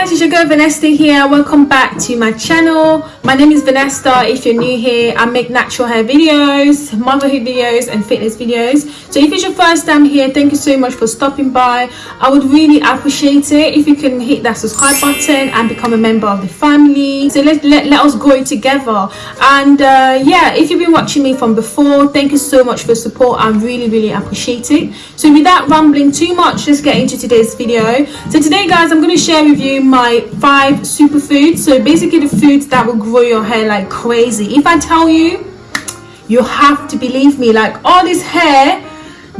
guys it's your girl Vanessa here. Welcome back to my channel. My name is Vanessa. If you're new here I make natural hair videos motherhood videos and fitness videos. So if it's your first time here thank you so much for stopping by. I would really appreciate it if you can hit that subscribe button and become a member of the family. So let, let, let us grow together. And uh, yeah if you've been watching me from before thank you so much for support. I'm really really appreciate it. So without rambling too much let's get into today's video. So today guys I'm going to share with you my five superfoods. So basically the foods that will grow your hair like crazy. If i tell you you have to believe me like all this hair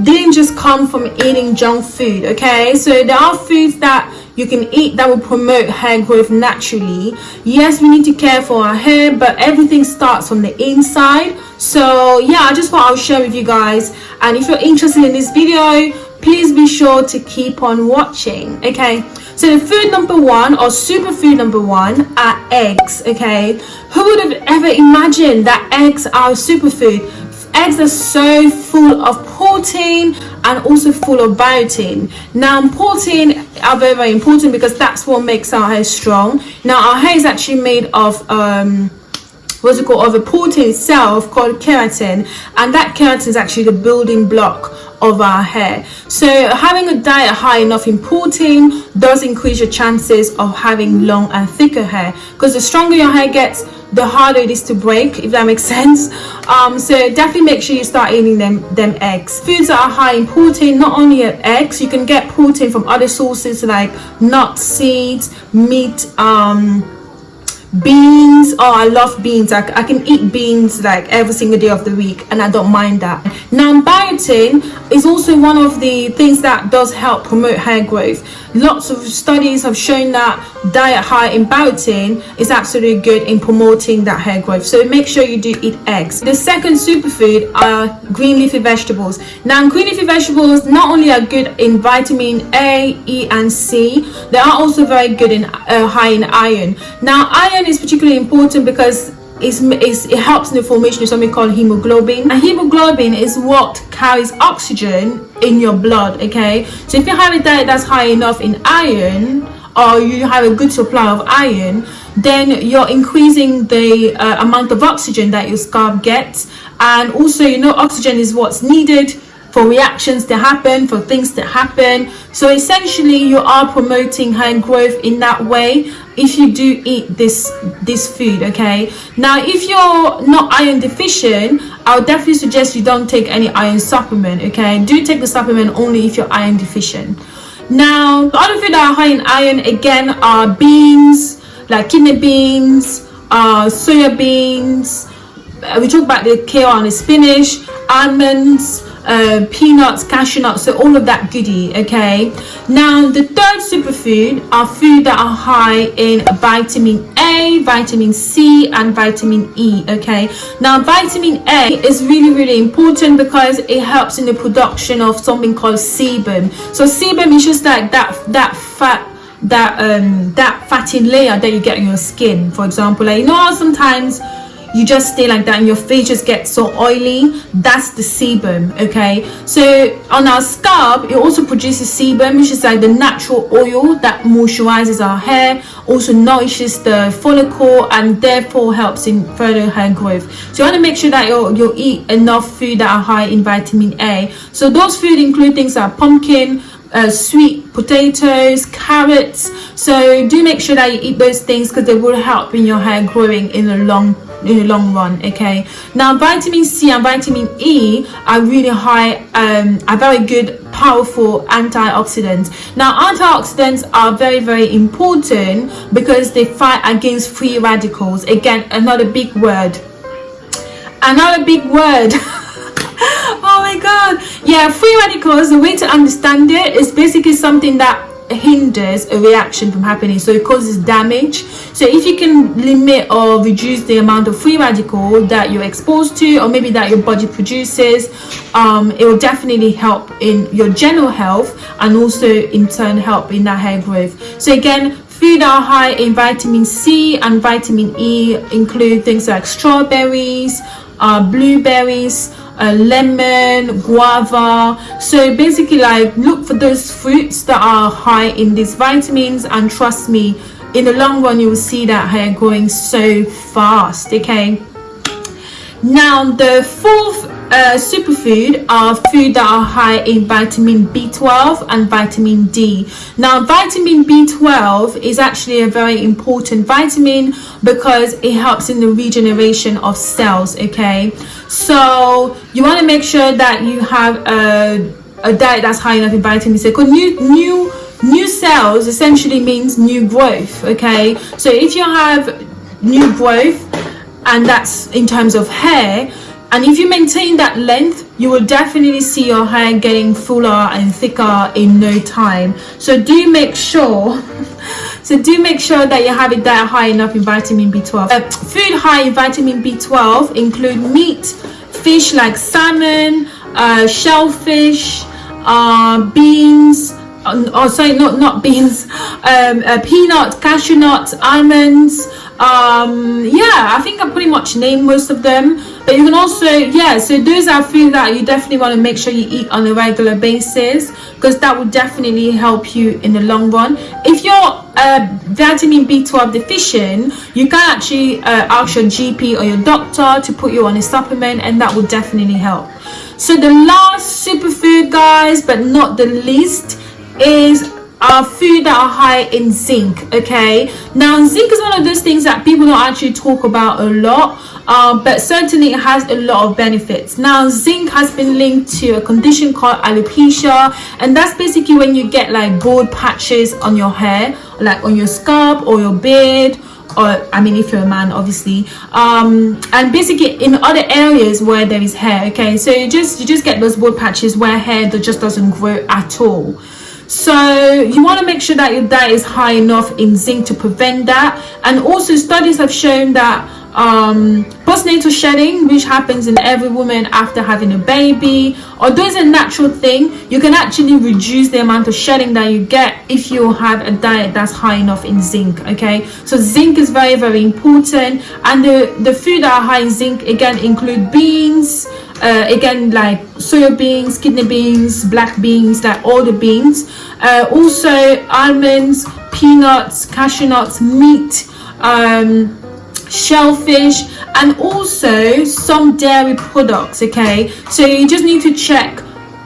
didn't just come from eating junk food okay? So there are foods that you can eat that will promote hair growth naturally. Yes we need to care for our hair but everything starts from the inside. So yeah i just thought i'll share with you guys. And if you're interested in this video please be sure to keep on watching okay so food number one or superfood number one are eggs okay? Who would have ever imagined that eggs are a superfood eggs are so full of protein and also full of biotin. Now protein are very very important because that's what makes our hair strong. Now our hair is actually made of um what's it called of a protein itself called keratin. And that keratin is actually the building block of our hair. So having a diet high enough in protein does increase your chances of having long and thicker hair. Because the stronger your hair gets the harder it is to break if that makes sense. Um, so definitely make sure you start eating them them eggs. Foods that are high in protein not only eggs you can get protein from other sources like nuts seeds meat um, beans oh i love beans. I, I, can eat beans like every single day of the week and i don't mind that. Now biotin is also one of the things that does help promote hair growth. Lots of studies have shown that diet high in biotin is absolutely good in promoting that hair growth. So make sure you do eat eggs. The second superfood are green leafy vegetables. Now green leafy vegetables not only are good in vitamin a e and c they are also very good in uh, high in iron. Now iron is particularly important because it's, it's, it helps in the formation of something called hemoglobin. And hemoglobin is what carries oxygen in your blood okay? So if you have a diet that's high enough in iron or you have a good supply of iron then you're increasing the uh, amount of oxygen that your scalp gets. And also you know oxygen is what's needed for reactions to happen for things to happen. So essentially you are promoting hair growth in that way if you do eat this this food okay? Now if you're not iron deficient i would definitely suggest you don't take any iron supplement okay? Do take the supplement only if you're iron deficient. Now the other food that are high in iron again are beans like kidney beans uh soya beans. Uh, we talk about the kale and the spinach almonds uh, peanuts, cashew nuts, so all of that goodie, okay? Now, the third superfood are food that are high in vitamin A, vitamin C, and vitamin E, okay? Now, vitamin A is really, really important because it helps in the production of something called sebum. So sebum is just like that, that fat that um that fatty layer that you get on your skin for example like you know sometimes you just stay like that and your face just gets so oily. That's the sebum okay? So on our scalp it also produces sebum which is like the natural oil that moisturizes our hair also nourishes the follicle and therefore helps in further hair growth. So you want to make sure that you you eat enough food that are high in vitamin a. So those food include things like pumpkin uh, sweet potatoes carrots. So do make sure that you eat those things because they will help in your hair growing in the long in the long run okay? Now vitamin c and vitamin e are really high um are very good powerful antioxidants. Now antioxidants are very very important because they fight against free radicals. Again another big word. Another big word. Oh my god. Yeah free radicals the way to understand it is basically something that hinders a reaction from happening. So it causes damage. So if you can limit or reduce the amount of free radical that you're exposed to or maybe that your body produces um, it will definitely help in your general health and also in turn help in that hair growth. So again food are high in vitamin c and vitamin e include things like strawberries uh, blueberries lemon guava. So basically like look for those fruits that are high in these vitamins and trust me in the long run you will see that hair growing so fast okay? Now the fourth superfood are food that are high in vitamin B12 and vitamin D. Now vitamin B12 is actually a very important vitamin because it helps in the regeneration of cells okay? So you want to make sure that you have a, a diet that's high enough in vitamin C. Because new new new cells essentially means new growth okay? So if you have new growth and that's in terms of hair and if you maintain that length you will definitely see your hair getting fuller and thicker in no time. So do make sure so do make sure that you have it that high enough in vitamin b12 uh, food high in vitamin b12 include meat fish like salmon uh, shellfish uh, beans oh sorry not not beans. Um, uh, peanut cashew nuts almonds. Um yeah i think i pretty much named most of them. But you can also yeah so those are food that you definitely want to make sure you eat on a regular basis because that will definitely help you in the long run. If you're uh, vitamin b12 deficient you can actually uh, ask your gp or your doctor to put you on a supplement and that will definitely help. So the last superfood guys but not the least is are food that are high in zinc okay? Now zinc is one of those things that people don't actually talk about a lot uh, but certainly it has a lot of benefits. Now zinc has been linked to a condition called alopecia and that's basically when you get like bald patches on your hair like on your scalp or your beard or I mean if you're a man obviously. Um and basically in other areas where there is hair okay? So you just you just get those bald patches where hair that just doesn't grow at all so you want to make sure that your diet is high enough in zinc to prevent that. And also studies have shown that um, postnatal shedding which happens in every woman after having a baby although it's a natural thing you can actually reduce the amount of shedding that you get if you have a diet that's high enough in zinc okay? So zinc is very very important. And the the food that are high in zinc again include beans uh, again like soya beans kidney beans black beans like all the beans. Uh, also almonds peanuts cashew nuts meat um, shellfish and also some dairy products okay? So you just need to check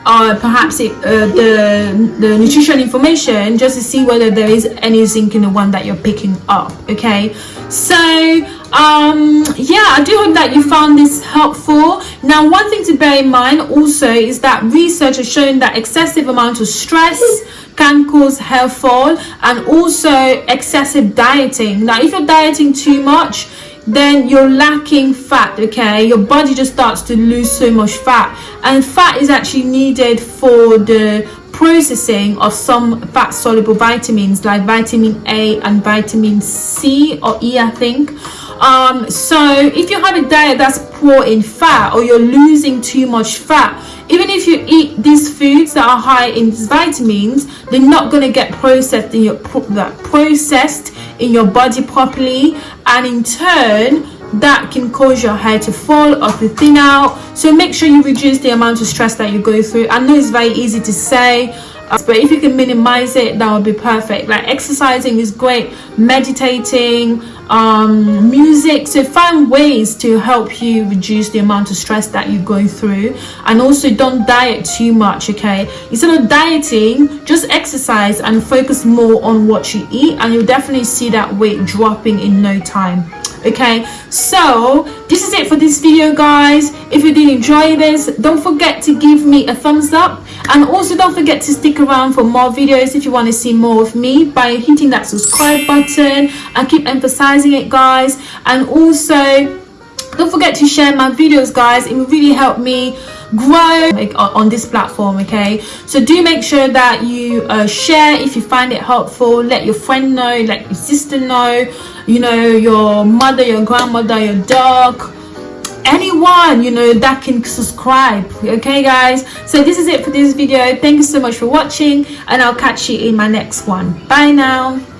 uh, perhaps it, uh, the the nutrition information just to see whether there is any zinc in the one that you're picking up okay? So um yeah i do hope that you found this helpful. Now one thing to bear in mind also is that research has shown that excessive amount of stress can cause hair fall and also excessive dieting. Now if you're dieting too much then you're lacking fat okay? Your body just starts to lose so much fat. And fat is actually needed for the processing of some fat soluble vitamins like vitamin a and vitamin c or e i think um so if you have a diet that's poor in fat or you're losing too much fat even if you eat these foods that are high in vitamins they're not going to get processed in your processed in your body properly. And in turn that can cause your hair to fall or to thin out. So make sure you reduce the amount of stress that you go through. I know it's very easy to say but if you can minimize it that would be perfect. Like exercising is great. Meditating um, music so find ways to help you reduce the amount of stress that you go through. And also don't diet too much okay? Instead of dieting just exercise and focus more on what you eat and you'll definitely see that weight dropping in no time okay? So this is it for this video guys. If you did enjoy this don't forget to give me a thumbs up. And also don't forget to stick around for more videos if you want to see more of me by hitting that subscribe button. I keep emphasizing it guys. And also don't forget to share my videos guys. It will really help me grow on this platform okay? So do make sure that you uh, share if you find it helpful. Let your friend know let your sister know you know your mother your grandmother your dog anyone you know that can subscribe okay guys? So this is it for this video. Thank you so much for watching and i'll catch you in my next one. Bye now